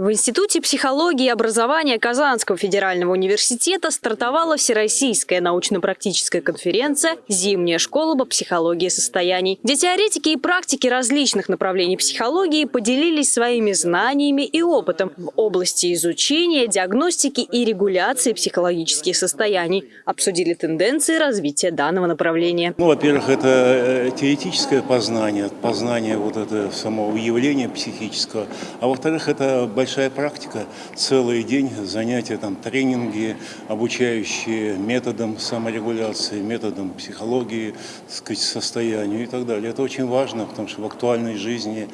В Институте психологии и образования Казанского федерального университета стартовала Всероссийская научно-практическая конференция «Зимняя школа по психологии состояний», где теоретики и практики различных направлений психологии поделились своими знаниями и опытом в области изучения, диагностики и регуляции психологических состояний, обсудили тенденции развития данного направления. Ну, во-первых, это э, теоретическое познание, познание вот этого самого явления психического, а во-вторых, это большая большая практика, целый день занятия, там, тренинги, обучающие методам саморегуляции, методам психологии, так сказать, состоянию и так далее. Это очень важно, потому что в актуальной жизни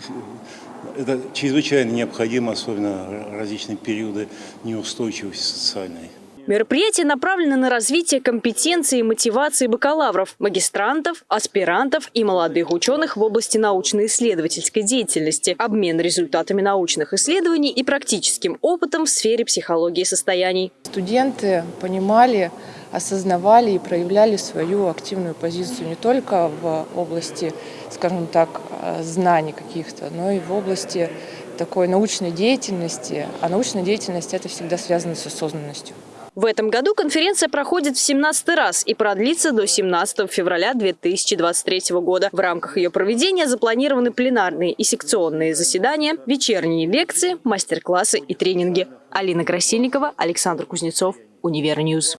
это чрезвычайно необходимо, особенно различные периоды неустойчивости социальной. Мероприятие направлено на развитие компетенции и мотивации бакалавров, магистрантов, аспирантов и молодых ученых в области научно-исследовательской деятельности, обмен результатами научных исследований и практическим опытом в сфере психологии состояний. Студенты понимали, осознавали и проявляли свою активную позицию не только в области, скажем так, знаний каких-то, но и в области такой научной деятельности. А научная деятельность – это всегда связано с осознанностью. В этом году конференция проходит в 17 раз и продлится до 17 февраля 2023 года. В рамках ее проведения запланированы пленарные и секционные заседания, вечерние лекции, мастер-классы и тренинги. Алина Красильникова, Александр Кузнецов, Univer News.